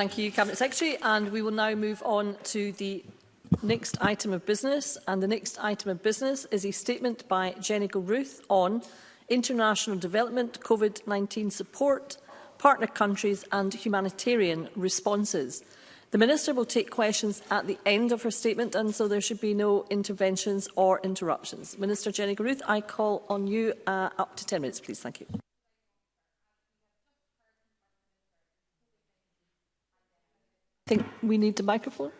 Thank you, Cabinet Secretary. And we will now move on to the next item of business. And the next item of business is a statement by Jenny Gilruth on international development, COVID-19 support, partner countries and humanitarian responses. The Minister will take questions at the end of her statement and so there should be no interventions or interruptions. Minister Jenny Garuth, I call on you uh, up to 10 minutes, please. Thank you. we need the microphone.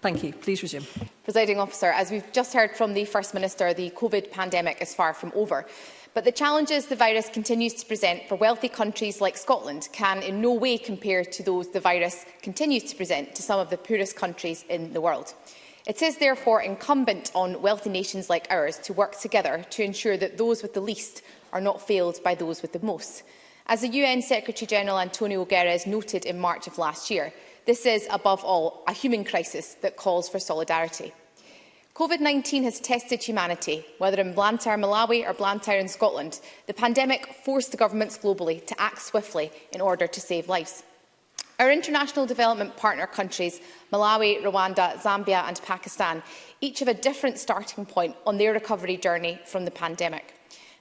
Thank you. Please resume. Presiding officer, as we've just heard from the First Minister, the COVID pandemic is far from over. But the challenges the virus continues to present for wealthy countries like Scotland can in no way compare to those the virus continues to present to some of the poorest countries in the world. It is therefore incumbent on wealthy nations like ours to work together to ensure that those with the least are not failed by those with the most. As the UN Secretary-General Antonio Guterres noted in March of last year, this is, above all, a human crisis that calls for solidarity. COVID-19 has tested humanity, whether in Blantyre, Malawi or Blantyre in Scotland. The pandemic forced the governments globally to act swiftly in order to save lives. Our international development partner countries, Malawi, Rwanda, Zambia and Pakistan, each have a different starting point on their recovery journey from the pandemic.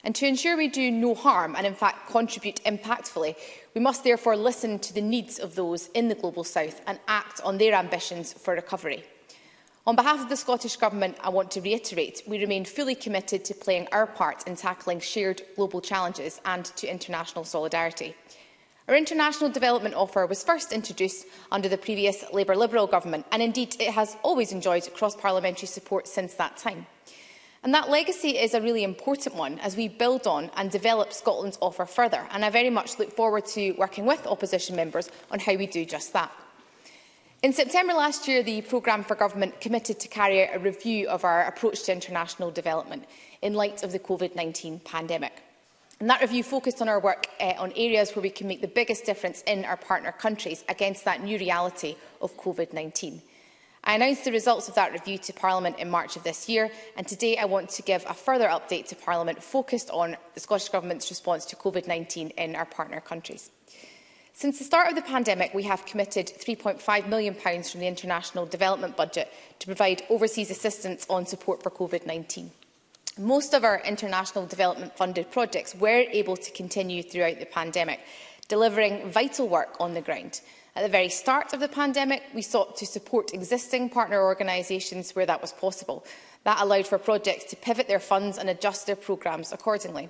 And to ensure we do no harm and in fact contribute impactfully, we must therefore listen to the needs of those in the Global South and act on their ambitions for recovery. On behalf of the Scottish Government, I want to reiterate we remain fully committed to playing our part in tackling shared global challenges and to international solidarity. Our international development offer was first introduced under the previous Labour-Liberal government and indeed it has always enjoyed cross-parliamentary support since that time. And that legacy is a really important one as we build on and develop Scotland's offer further. And I very much look forward to working with opposition members on how we do just that. In September last year, the Programme for Government committed to carry out a review of our approach to international development in light of the COVID-19 pandemic. And that review focused on our work uh, on areas where we can make the biggest difference in our partner countries against that new reality of COVID-19. I announced the results of that review to Parliament in March of this year, and today I want to give a further update to Parliament focused on the Scottish Government's response to COVID-19 in our partner countries. Since the start of the pandemic, we have committed £3.5 million from the International Development Budget to provide overseas assistance on support for COVID-19. Most of our international development funded projects were able to continue throughout the pandemic, delivering vital work on the ground. At the very start of the pandemic, we sought to support existing partner organisations where that was possible. That allowed for projects to pivot their funds and adjust their programmes accordingly.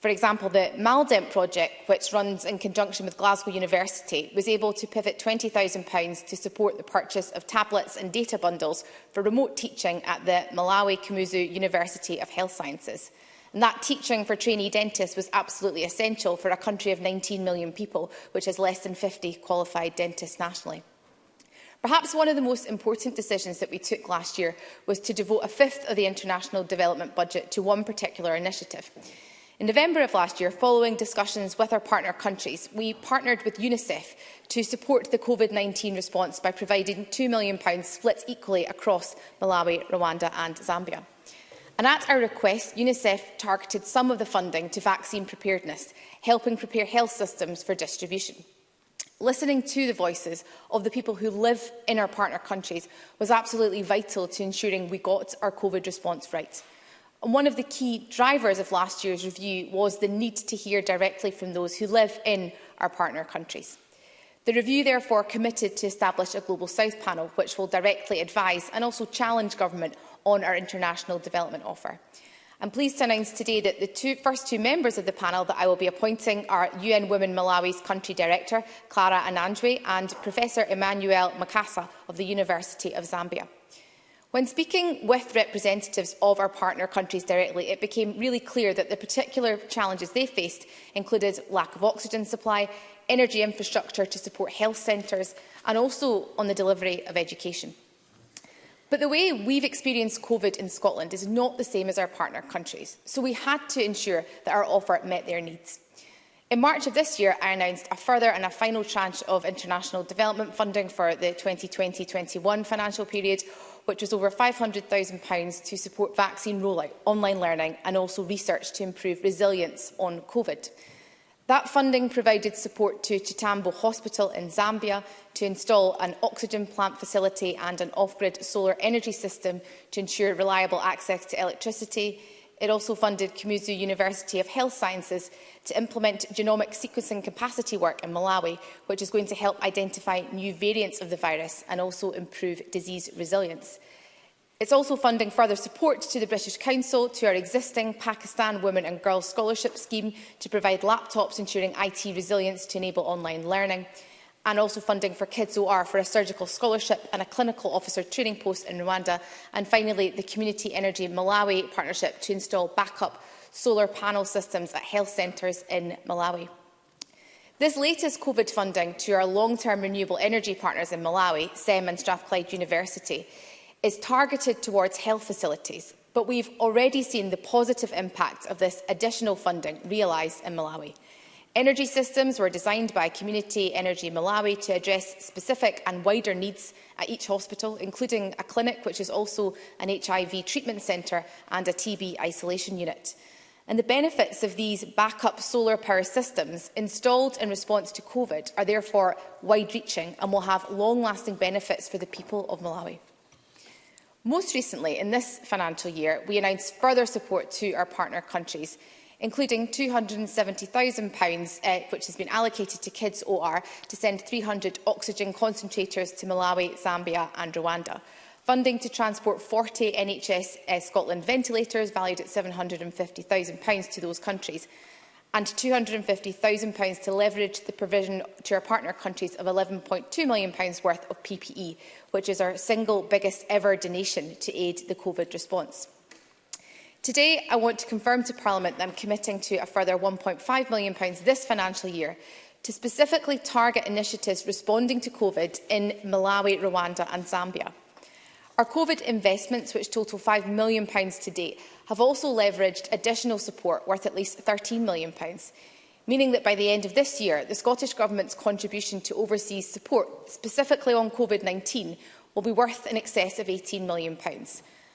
For example, the Maldent project, which runs in conjunction with Glasgow University, was able to pivot £20,000 to support the purchase of tablets and data bundles for remote teaching at the Malawi Kamuzu University of Health Sciences. And that teaching for trainee dentists was absolutely essential for a country of 19 million people, which has less than 50 qualified dentists nationally. Perhaps one of the most important decisions that we took last year was to devote a fifth of the international development budget to one particular initiative. In November of last year, following discussions with our partner countries, we partnered with UNICEF to support the COVID-19 response by providing £2 million split equally across Malawi, Rwanda and Zambia. And at our request, UNICEF targeted some of the funding to vaccine preparedness, helping prepare health systems for distribution. Listening to the voices of the people who live in our partner countries was absolutely vital to ensuring we got our COVID response right. And one of the key drivers of last year's review was the need to hear directly from those who live in our partner countries. The review therefore committed to establish a Global South panel which will directly advise and also challenge government on our international development offer. I'm pleased to announce today that the two, first two members of the panel that I will be appointing are UN Women Malawi's Country Director, Clara Ananjwe, and Professor Emmanuel Makasa of the University of Zambia. When speaking with representatives of our partner countries directly, it became really clear that the particular challenges they faced included lack of oxygen supply, energy infrastructure to support health centres and also on the delivery of education. But the way we've experienced COVID in Scotland is not the same as our partner countries, so we had to ensure that our offer met their needs. In March of this year, I announced a further and a final tranche of international development funding for the 2020-21 financial period, which was over £500,000 to support vaccine rollout, online learning and also research to improve resilience on COVID. That funding provided support to Chitambo Hospital in Zambia to install an oxygen plant facility and an off-grid solar energy system to ensure reliable access to electricity. It also funded Kamuzu University of Health Sciences to implement genomic sequencing capacity work in Malawi, which is going to help identify new variants of the virus and also improve disease resilience. It's also funding further support to the British Council to our existing Pakistan Women and Girls Scholarship Scheme to provide laptops ensuring IT resilience to enable online learning and also funding for Kids OR for a surgical scholarship and a clinical officer training post in Rwanda and finally the Community Energy Malawi partnership to install backup solar panel systems at health centres in Malawi. This latest COVID funding to our long-term renewable energy partners in Malawi, SEM and Strathclyde University, is targeted towards health facilities, but we've already seen the positive impact of this additional funding realised in Malawi. Energy systems were designed by Community Energy Malawi to address specific and wider needs at each hospital, including a clinic which is also an HIV treatment centre and a TB isolation unit. And the benefits of these backup solar power systems installed in response to COVID are therefore wide-reaching and will have long-lasting benefits for the people of Malawi. Most recently, in this financial year, we announced further support to our partner countries, including £270,000, uh, which has been allocated to Kids OR to send 300 oxygen concentrators to Malawi, Zambia and Rwanda. Funding to transport 40 NHS uh, Scotland ventilators valued at £750,000 to those countries and £250,000 to leverage the provision to our partner countries of £11.2 million worth of PPE, which is our single biggest ever donation to aid the COVID response. Today, I want to confirm to Parliament that I'm committing to a further £1.5 million this financial year to specifically target initiatives responding to COVID in Malawi, Rwanda and Zambia. Our COVID investments, which total £5 million to date, have also leveraged additional support worth at least £13 million, meaning that by the end of this year, the Scottish Government's contribution to overseas support, specifically on COVID-19, will be worth in excess of £18 million.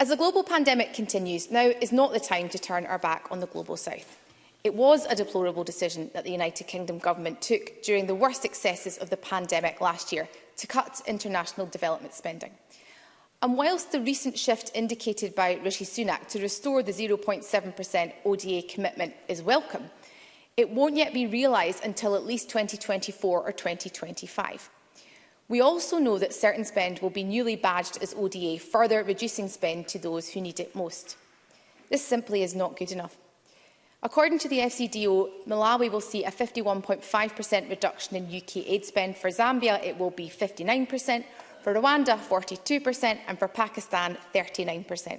As the global pandemic continues, now is not the time to turn our back on the Global South. It was a deplorable decision that the United Kingdom Government took during the worst excesses of the pandemic last year to cut international development spending. And whilst the recent shift indicated by Rishi Sunak to restore the 0.7% ODA commitment is welcome, it won't yet be realised until at least 2024 or 2025. We also know that certain spend will be newly badged as ODA, further reducing spend to those who need it most. This simply is not good enough. According to the FCDO, Malawi will see a 51.5% reduction in UK aid spend. For Zambia, it will be 59%, for Rwanda, 42%, and for Pakistan, 39%.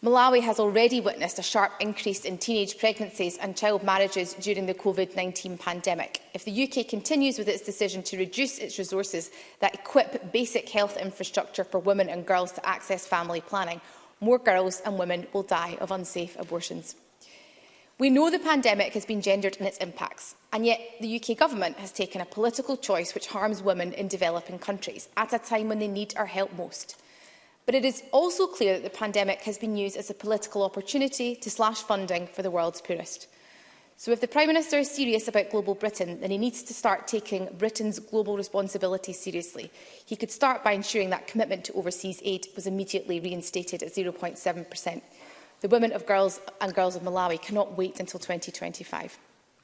Malawi has already witnessed a sharp increase in teenage pregnancies and child marriages during the COVID-19 pandemic. If the UK continues with its decision to reduce its resources that equip basic health infrastructure for women and girls to access family planning, more girls and women will die of unsafe abortions. We know the pandemic has been gendered in its impacts, and yet the UK government has taken a political choice which harms women in developing countries at a time when they need our help most. But it is also clear that the pandemic has been used as a political opportunity to slash funding for the world's poorest. So if the Prime Minister is serious about global Britain, then he needs to start taking Britain's global responsibility seriously. He could start by ensuring that commitment to overseas aid was immediately reinstated at 0.7%. The women of girls and girls of Malawi cannot wait until 2025.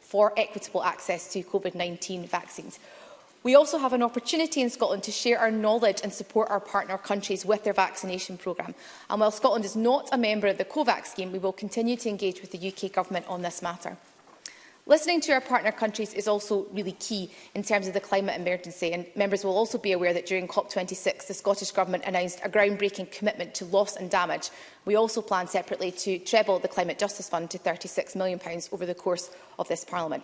for equitable access to COVID-19 vaccines. We also have an opportunity in Scotland to share our knowledge and support our partner countries with their vaccination programme. And while Scotland is not a member of the COVAX scheme, we will continue to engage with the UK Government on this matter. Listening to our partner countries is also really key in terms of the climate emergency and members will also be aware that during COP26 the Scottish Government announced a groundbreaking commitment to loss and damage. We also plan separately to treble the Climate Justice Fund to £36 million over the course of this Parliament.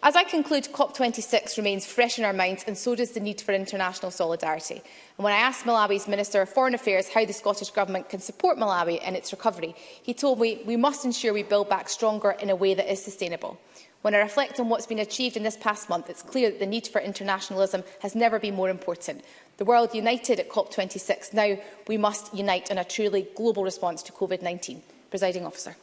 As I conclude, COP26 remains fresh in our minds and so does the need for international solidarity. And when I asked Malawi's Minister of Foreign Affairs how the Scottish Government can support Malawi in its recovery, he told me we must ensure we build back stronger in a way that is sustainable. When I reflect on what's been achieved in this past month, it's clear that the need for internationalism has never been more important. The world united at COP26 now, we must unite in a truly global response to COVID-19. Presiding officer.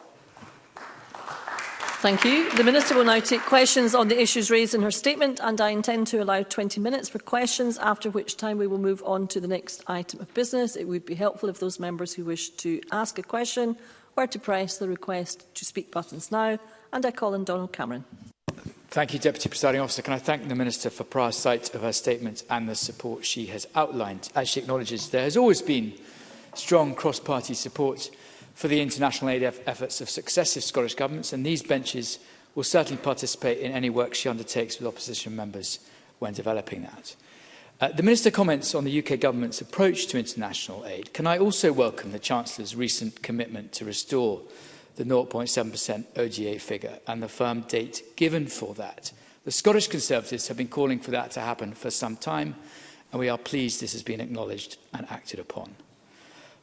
Thank you. The Minister will now take questions on the issues raised in her statement and I intend to allow 20 minutes for questions, after which time we will move on to the next item of business. It would be helpful if those members who wish to ask a question were to press the request to speak buttons now. And I call on Donald Cameron. Thank you, Deputy Presiding Officer. Can I thank the Minister for prior sight of her statement and the support she has outlined. As she acknowledges, there has always been strong cross-party support for the international aid efforts of successive Scottish governments, and these benches will certainly participate in any work she undertakes with opposition members when developing that. Uh, the Minister comments on the UK government's approach to international aid. Can I also welcome the Chancellor's recent commitment to restore the 0.7% OGA figure and the firm date given for that? The Scottish Conservatives have been calling for that to happen for some time, and we are pleased this has been acknowledged and acted upon.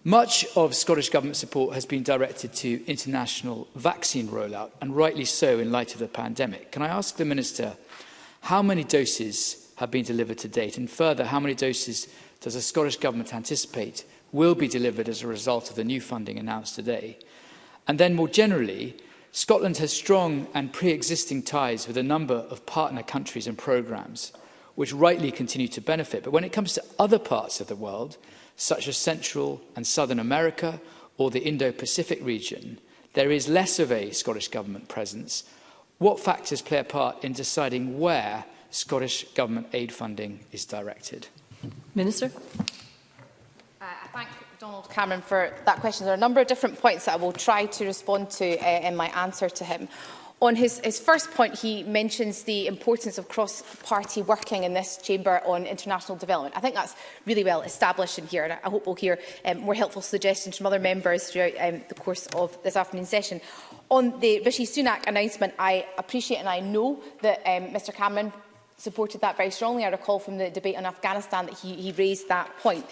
Much of Scottish Government support has been directed to international vaccine rollout, and rightly so in light of the pandemic. Can I ask the Minister how many doses have been delivered to date? And further, how many doses does the Scottish Government anticipate will be delivered as a result of the new funding announced today? And then more generally, Scotland has strong and pre-existing ties with a number of partner countries and programmes, which rightly continue to benefit. But when it comes to other parts of the world, such as Central and Southern America or the Indo-Pacific region, there is less of a Scottish Government presence, what factors play a part in deciding where Scottish Government aid funding is directed? Minister. Uh, I thank Donald Cameron for that question. There are a number of different points that I will try to respond to uh, in my answer to him. On his, his first point, he mentions the importance of cross-party working in this chamber on international development. I think that's really well established in here, and I hope we'll hear um, more helpful suggestions from other members throughout um, the course of this afternoon's session. On the Rishi Sunak announcement, I appreciate and I know that um, Mr Cameron supported that very strongly. I recall from the debate on Afghanistan that he, he raised that point.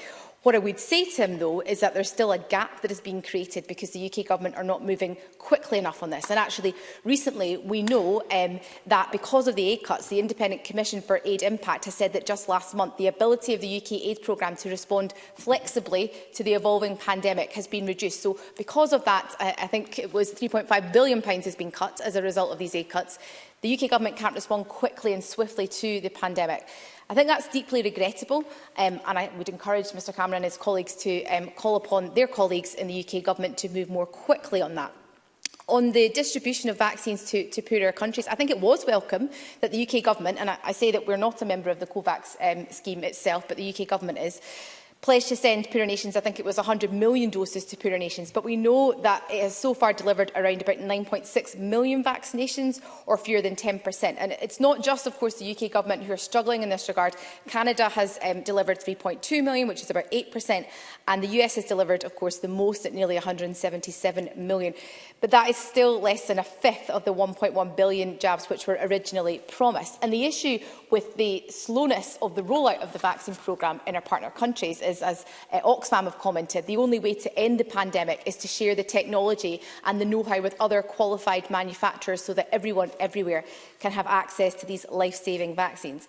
What I would say to him, though, is that there's still a gap that has been created because the UK government are not moving quickly enough on this. And actually, recently, we know um, that because of the aid cuts, the Independent Commission for Aid Impact has said that just last month, the ability of the UK aid programme to respond flexibly to the evolving pandemic has been reduced. So because of that, I, I think it was £3.5 billion has been cut as a result of these aid cuts. The UK government can't respond quickly and swiftly to the pandemic. I think that's deeply regrettable um, and I would encourage Mr Cameron and his colleagues to um, call upon their colleagues in the UK Government to move more quickly on that. On the distribution of vaccines to, to poorer countries, I think it was welcome that the UK Government, and I, I say that we're not a member of the COVAX um, scheme itself, but the UK Government is, pledged to send poorer nations, I think it was 100 million doses to poorer nations, but we know that it has so far delivered around about 9.6 million vaccinations or fewer than 10%. And it's not just, of course, the UK government who are struggling in this regard. Canada has um, delivered 3.2 million, which is about 8%, and the US has delivered, of course, the most at nearly 177 million. But that is still less than a fifth of the 1.1 billion jabs which were originally promised. And the issue with the slowness of the rollout of the vaccine programme in our partner countries is, as uh, Oxfam have commented, the only way to end the pandemic is to share the technology and the know-how with other qualified manufacturers so that everyone everywhere can have access to these life-saving vaccines.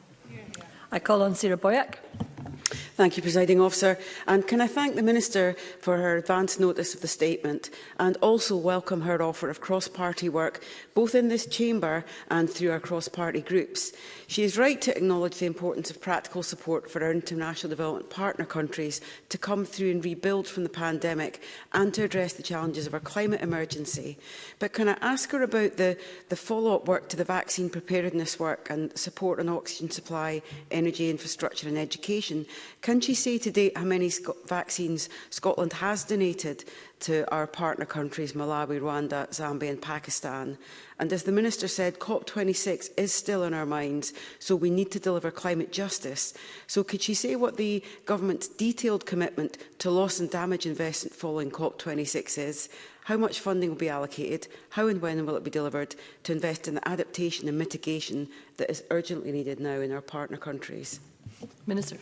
I call on Sarah Boyack. Thank you, Presiding Officer. And can I thank the Minister for her advance notice of the statement and also welcome her offer of cross-party work, both in this chamber and through our cross-party groups. She is right to acknowledge the importance of practical support for our international development partner countries to come through and rebuild from the pandemic and to address the challenges of our climate emergency. But can I ask her about the, the follow-up work to the vaccine preparedness work and support on oxygen supply, energy infrastructure and education Can she say today how many sc vaccines Scotland has donated to our partner countries, Malawi, Rwanda, Zambia and Pakistan? And as the Minister said, COP26 is still in our minds, so we need to deliver climate justice. So could she say what the government's detailed commitment to loss and damage investment following COP26 is? How much funding will be allocated? How and when will it be delivered to invest in the adaptation and mitigation that is urgently needed now in our partner countries? Minister.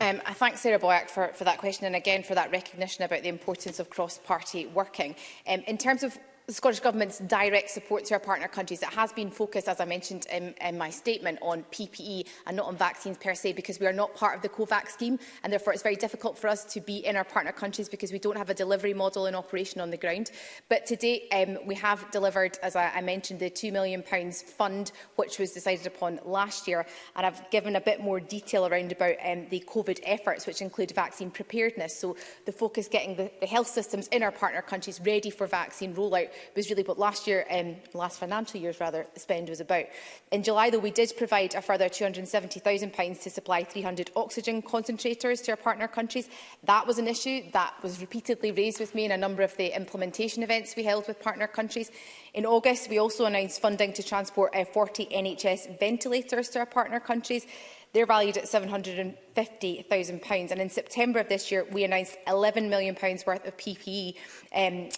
Um, I thank Sarah Boyack for, for that question and again for that recognition about the importance of cross-party working. Um, in terms of the Scottish Government's direct support to our partner countries. It has been focused, as I mentioned in, in, my statement, on PPE and not on vaccines per se, because we are not part of the COVAX scheme, and therefore it's very difficult for us to be in our partner countries because we don't have a delivery model in operation on the ground. But to date, um, we have delivered, as I, I mentioned, the £2 million fund, which was decided upon last year, and I've given a bit more detail around about um, the COVID efforts, which include vaccine preparedness. So the focus getting the, the health systems in our partner countries ready for vaccine rollout was really what last year, um, last financial year's rather, spend was about. In July, though, we did provide a further 270,000 pounds to supply 300 oxygen concentrators to our partner countries. That was an issue that was repeatedly raised with me in a number of the implementation events we held with partner countries. In August, we also announced funding to transport uh, 40 NHS ventilators to our partner countries. They're valued at £750,000 and in September of this year we announced £11 million worth of PPE um,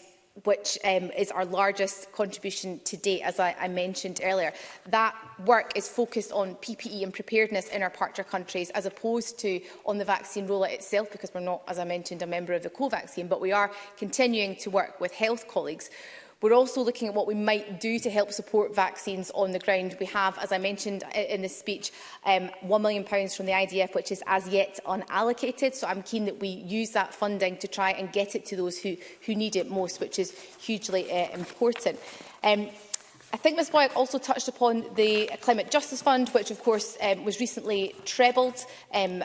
which um, is our largest contribution to date, as I, I mentioned earlier. That work is focused on PPE and preparedness in our partner countries, as opposed to on the vaccine rollout itself, because we're not, as I mentioned, a member of the co-vaccine, but we are continuing to work with health colleagues. We're also looking at what we might do to help support vaccines on the ground. We have, as I mentioned in this speech, um, £1 million from the IDF, which is as yet unallocated. So I'm keen that we use that funding to try and get it to those who, who need it most, which is hugely uh, important. Um, I think Ms Boyack also touched upon the Climate Justice Fund, which of course um, was recently trebled um,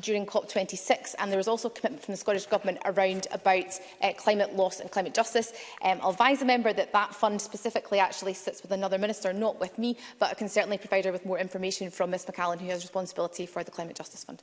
during COP26, and there was also a commitment from the Scottish Government around about uh, climate loss and climate justice. Um, I'll advise the member that that fund specifically actually sits with another minister, not with me, but I can certainly provide her with more information from Ms McAllen, who has responsibility for the Climate Justice Fund.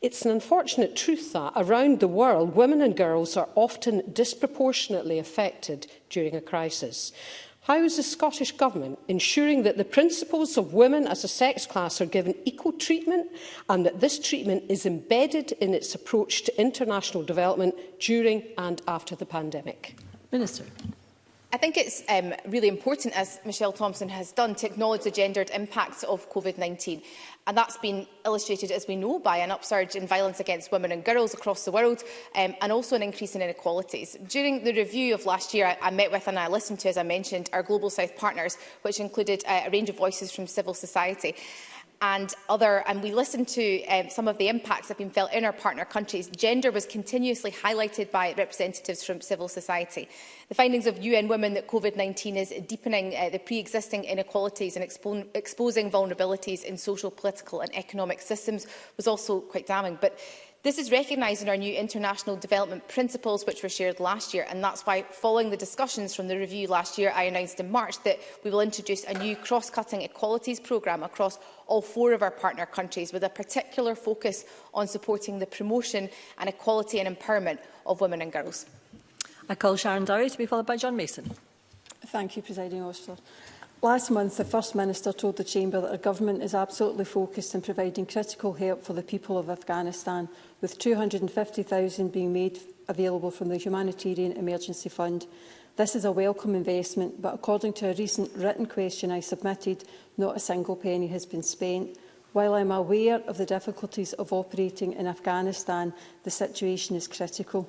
It's an unfortunate truth that, around the world, women and girls are often disproportionately affected during a crisis. How is the Scottish Government ensuring that the principles of women as a sex class are given equal treatment and that this treatment is embedded in its approach to international development during and after the pandemic? Minister. I think it's um, really important, as Michelle Thompson has done, to acknowledge the gendered impacts of COVID-19. And that's been illustrated, as we know, by an upsurge in violence against women and girls across the world, um, and also an increase in inequalities. During the review of last year, I, I met with and I listened to, as I mentioned, our Global South partners, which included uh, a range of voices from civil society and other, and we listened to um, some of the impacts that have been felt in our partner countries, gender was continuously highlighted by representatives from civil society. The findings of UN Women that COVID-19 is deepening uh, the pre-existing inequalities and expo exposing vulnerabilities in social, political and economic systems was also quite damning. But This is recognised in our new international development principles which were shared last year and that's why following the discussions from the review last year I announced in March that we will introduce a new cross-cutting equalities programme across all four of our partner countries with a particular focus on supporting the promotion and equality and empowerment of women and girls. I call Sharon Dowie to be followed by John Mason. Thank you, Presiding Officer. Last month, the First Minister told the Chamber that our government is absolutely focused on providing critical help for the people of Afghanistan, with 250,000 being made available from the Humanitarian Emergency Fund. This is a welcome investment, but according to a recent written question I submitted, not a single penny has been spent. While I am aware of the difficulties of operating in Afghanistan, the situation is critical.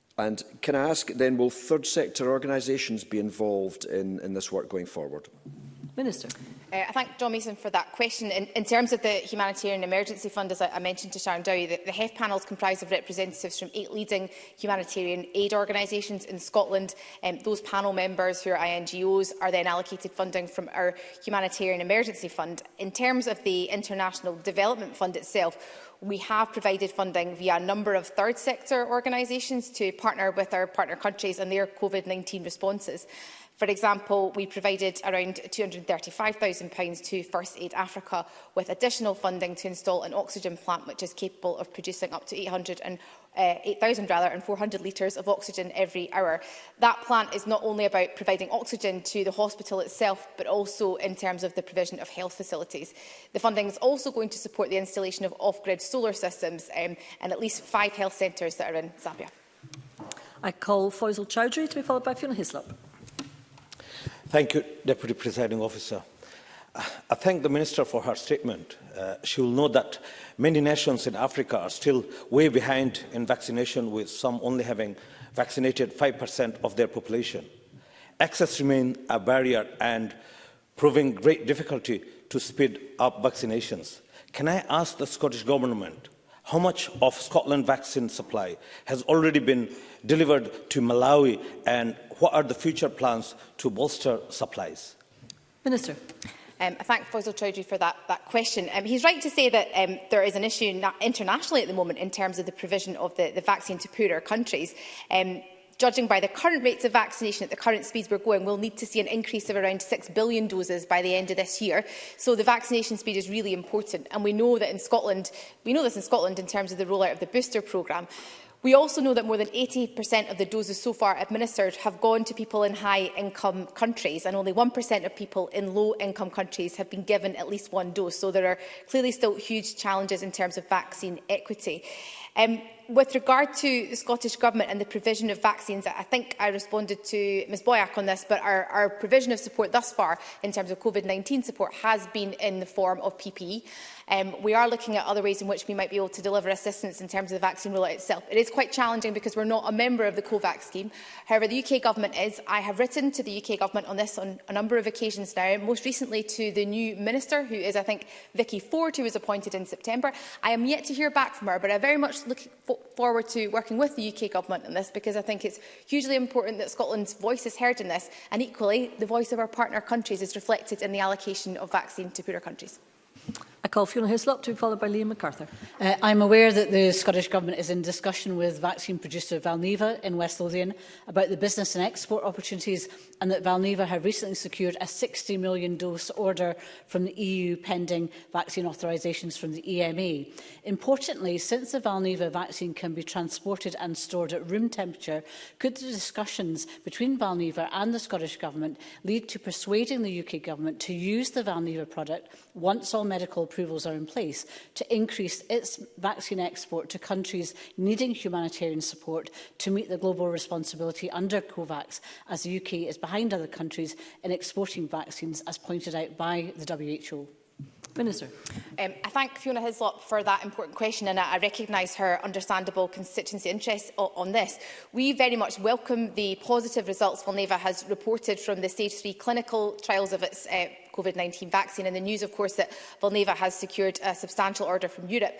and can I ask then, will third sector organisations be involved in, in this work going forward? Minister. Uh, I thank John Mason for that question. In, in terms of the Humanitarian Emergency Fund, as I, I mentioned to Sharon Dowie, the, the HEF panel is comprised of representatives from eight leading humanitarian aid organisations in Scotland. Um, those panel members who are INGOs are then allocated funding from our Humanitarian Emergency Fund. In terms of the International Development Fund itself, we have provided funding via a number of third sector organisations to partner with our partner countries and their COVID-19 responses. For example, we provided around £235,000 to First Aid Africa with additional funding to install an oxygen plant which is capable of producing up to 800 and uh, 8,000 rather and 400 litres of oxygen every hour. That plant is not only about providing oxygen to the hospital itself, but also in terms of the provision of health facilities. The funding is also going to support the installation of off-grid solar systems um, and at least five health centres that are in Zambia. I call Faisal Chowdhury to be followed by Fiona Hislop. Thank you, Deputy Presiding Officer. I thank the Minister for her statement. Uh, she will know that many nations in Africa are still way behind in vaccination, with some only having vaccinated 5% of their population. Access remains a barrier and proving great difficulty to speed up vaccinations. Can I ask the Scottish Government how much of Scotland vaccine supply has already been delivered to Malawi and what are the future plans to bolster supplies? Minister. Um, I thank Faisal Chowdhury for that, that question. Um, he's right to say that um, there is an issue internationally at the moment in terms of the provision of the, the vaccine to poorer countries. Um, Judging by the current rates of vaccination at the current speeds we're going, we'll need to see an increase of around 6 billion doses by the end of this year. So the vaccination speed is really important. And we know that in Scotland, we know this in Scotland in terms of the rollout of the booster programme. We also know that more than 80% of the doses so far administered have gone to people in high-income countries and only 1% of people in low-income countries have been given at least one dose. So there are clearly still huge challenges in terms of vaccine equity. Um, with regard to the Scottish Government and the provision of vaccines, I think I responded to Ms Boyack on this, but our, our provision of support thus far in terms of COVID-19 support has been in the form of PPE. Um, we are looking at other ways in which we might be able to deliver assistance in terms of the vaccine rollout itself. It is quite challenging because we're not a member of the COVAX scheme. However, the UK Government is. I have written to the UK Government on this on a number of occasions now, most recently to the new Minister, who is, I think, Vicky Ford, who was appointed in September. I am yet to hear back from her, but I very much look, look forward to working with the UK Government on this because I think it's hugely important that Scotland's voice is heard in this and equally the voice of our partner countries is reflected in the allocation of vaccine to poorer countries. I call Fiona Hislop to be followed by Liam MacArthur. Uh, I'm aware that the Scottish Government is in discussion with vaccine producer Valneva in West Lothian about the business and export opportunities and that Valneva have recently secured a 60 million dose order from the EU pending vaccine authorisations from the EMA. Importantly, since the Valneva vaccine can be transported and stored at room temperature, could the discussions between Valneva and the Scottish Government lead to persuading the UK Government to use the Valneva product once all medical approvals are in place to increase its vaccine export to countries needing humanitarian support to meet the global responsibility under COVAX as the UK is behind other countries in exporting vaccines, as pointed out by the WHO. Minister. Um, I thank Fiona Hislop for that important question and I, I recognise her understandable constituency interest on this. We very much welcome the positive results Valneva has reported from the stage 3 clinical trials of its uh, COVID-19 vaccine and the news of course that Valneva has secured a substantial order from Europe.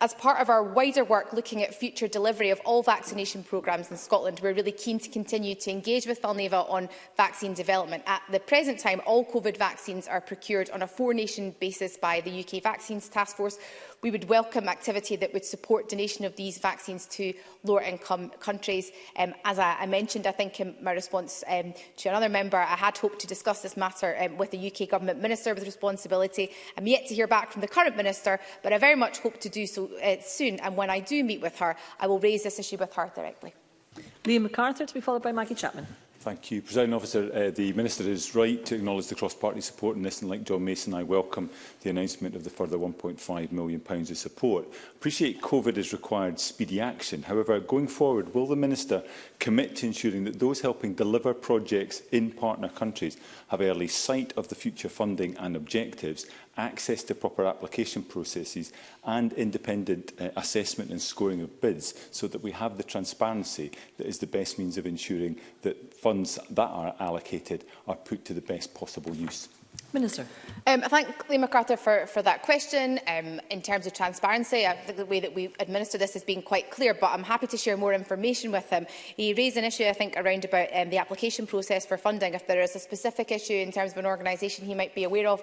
As part of our wider work looking at future delivery of all vaccination programmes in Scotland, we're really keen to continue to engage with Valneva on vaccine development. At the present time, all COVID vaccines are procured on a four-nation basis by the UK Vaccines Task Force, we would welcome activity that would support donation of these vaccines to lower income countries. Um, as I, I mentioned, I think in my response um, to another member, I had hoped to discuss this matter um, with the UK Government Minister with responsibility. I'm yet to hear back from the current Minister, but I very much hope to do so uh, soon. And when I do meet with her, I will raise this issue with her directly. Liam MacArthur to be followed by Maggie Chapman. Thank you, President Officer. Uh, the Minister is right to acknowledge the cross-party support in this, and like John Mason, I welcome the announcement of the further £1.5 million of support. appreciate COVID has required speedy action. However, going forward, will the Minister commit to ensuring that those helping deliver projects in partner countries have early sight of the future funding and objectives access to proper application processes and independent uh, assessment and scoring of bids so that we have the transparency that is the best means of ensuring that funds that are allocated are put to the best possible use. Minister. Um, I thank Lee MacArthur for, for that question. Um, in terms of transparency, I think the way that we administer this has been quite clear, but I'm happy to share more information with him. He raised an issue, I think, around about um, the application process for funding. If there is a specific issue in terms of an organisation he might be aware of,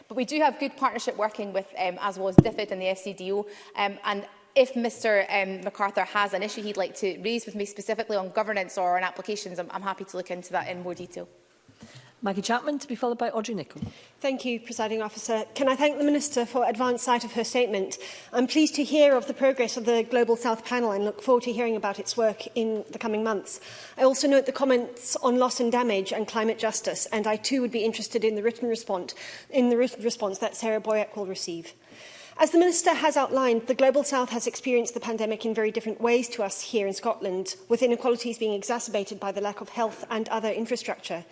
But we do have good partnership working with, um, as was DFID and the FCDO, um, and if Mr um, MacArthur has an issue he'd like to raise with me specifically on governance or on applications, I'm, I'm happy to look into that in more detail. Maggie Chapman to be followed by Audrey Nicholl. Thank you, Presiding Officer. Can I thank the Minister for advance sight of her statement? I'm pleased to hear of the progress of the Global South panel and look forward to hearing about its work in the coming months. I also note the comments on loss and damage and climate justice, and I too would be interested in the written response, in the written response that Sarah Boyack will receive. As the Minister has outlined, the Global South has experienced the pandemic in very different ways to us here in Scotland, with inequalities being exacerbated by the lack of health and other infrastructure.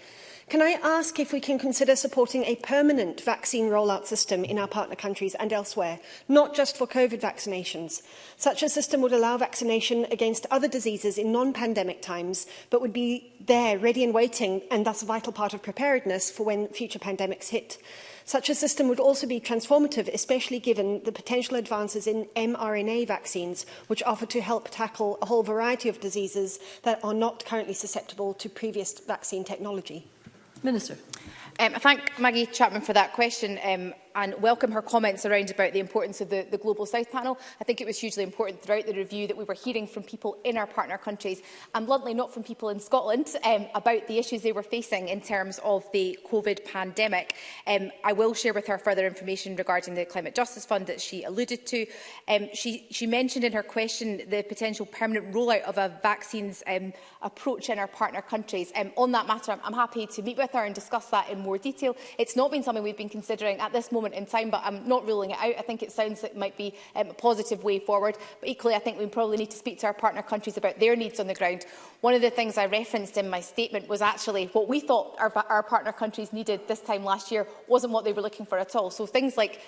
Can I ask if we can consider supporting a permanent vaccine rollout system in our partner countries and elsewhere, not just for COVID vaccinations? Such a system would allow vaccination against other diseases in non-pandemic times, but would be there, ready and waiting, and thus a vital part of preparedness for when future pandemics hit. Such a system would also be transformative, especially given the potential advances in mRNA vaccines, which offer to help tackle a whole variety of diseases that are not currently susceptible to previous vaccine technology. Minister. Um, I thank Maggie Chapman for that question. Um, and welcome her comments around about the importance of the, the Global South panel. I think it was hugely important throughout the review that we were hearing from people in our partner countries and bluntly not from people in Scotland um, about the issues they were facing in terms of the COVID pandemic. Um, I will share with her further information regarding the Climate Justice Fund that she alluded to. Um, she, she mentioned in her question the potential permanent rollout of a vaccines um, approach in our partner countries. Um, on that matter, I'm, I'm happy to meet with her and discuss that in more detail. It's not been something we've been considering at this moment moment in time, but I'm not ruling it out. I think it sounds like it might be um, a positive way forward. But equally, I think we probably need to speak to our partner countries about their needs on the ground. One of the things I referenced in my statement was actually what we thought our, our partner countries needed this time last year wasn't what they were looking for at all. So things like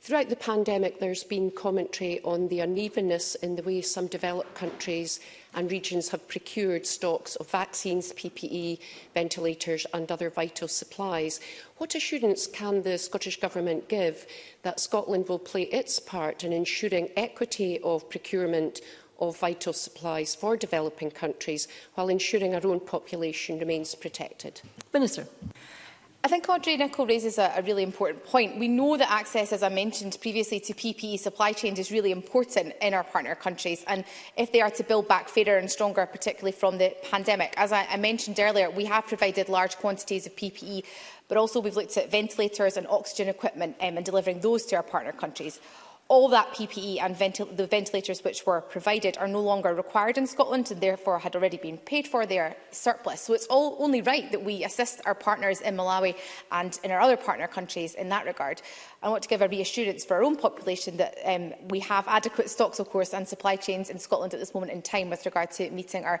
throughout the pandemic there's been commentary on the unevenness in the way some developed countries and regions have procured stocks of vaccines, PPE, ventilators and other vital supplies. What assurance can the Scottish Government give that Scotland will play its part in ensuring equity of procurement of vital supplies for developing countries while ensuring our own population remains protected? Minister. I think Audrey Nicholl raises a, a really important point. We know that access, as I mentioned previously, to PPE supply chains is really important in our partner countries. And if they are to build back fairer and stronger, particularly from the pandemic, as I, I mentioned earlier, we have provided large quantities of PPE, but also we've looked at ventilators and oxygen equipment um, and delivering those to our partner countries all that PPE and ventil the ventilators which were provided are no longer required in Scotland and therefore had already been paid for their surplus. So it's all only right that we assist our partners in Malawi and in our other partner countries in that regard. I want to give a reassurance for our own population that um, we have adequate stocks, of course, and supply chains in Scotland at this moment in time with regard to meeting our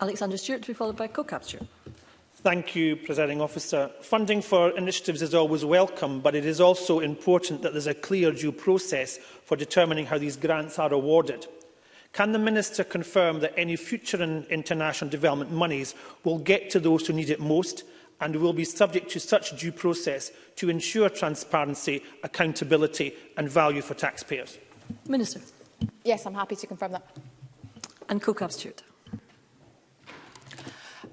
Alexander Stewart to be followed by co-capture. Thank you, Presiding Officer. Funding for initiatives is always welcome, but it is also important that there is a clear due process for determining how these grants are awarded. Can the Minister confirm that any future international development monies will get to those who need it most and will be subject to such due process to ensure transparency, accountability and value for taxpayers? Minister. Yes, I'm happy to confirm that. And Cook Stewart.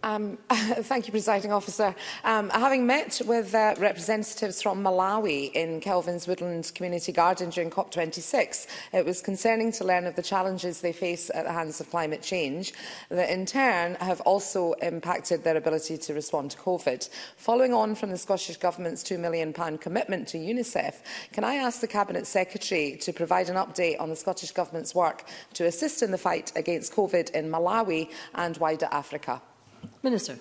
Um, thank you, Presiding Officer. Um, having met with uh, representatives from Malawi in Kelvin's Woodland Community Garden during COP26, it was concerning to learn of the challenges they face at the hands of climate change that in turn have also impacted their ability to respond to COVID. Following on from the Scottish Government's £2 million commitment to UNICEF, can I ask the Cabinet Secretary to provide an update on the Scottish Government's work to assist in the fight against COVID in Malawi and wider Africa? Minister.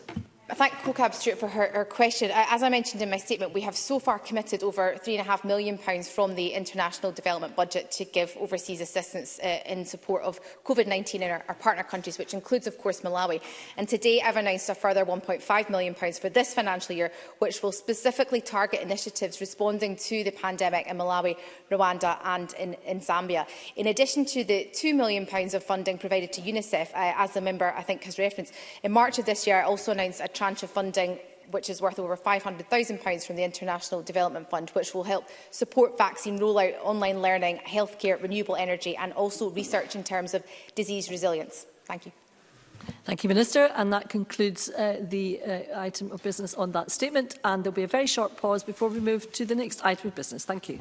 I thank CoCab Stewart for her, her question. As I mentioned in my statement, we have so far committed over £3.5 million pounds from the international development budget to give overseas assistance uh, in support of COVID-19 in our, our partner countries, which includes, of course, Malawi. And today I've announced a further £1.5 million pounds for this financial year, which will specifically target initiatives responding to the pandemic in Malawi, Rwanda and in, in Zambia. In addition to the £2 million pounds of funding provided to UNICEF, uh, as the member, I think, has referenced, in March of this year I also announced a tranche of funding which is worth over £500,000 from the International Development Fund, which will help support vaccine rollout, online learning, healthcare, renewable energy and also research in terms of disease resilience. Thank you. Thank you, Minister. And that concludes uh, the uh, item of business on that statement. And there will be a very short pause before we move to the next item of business. Thank you.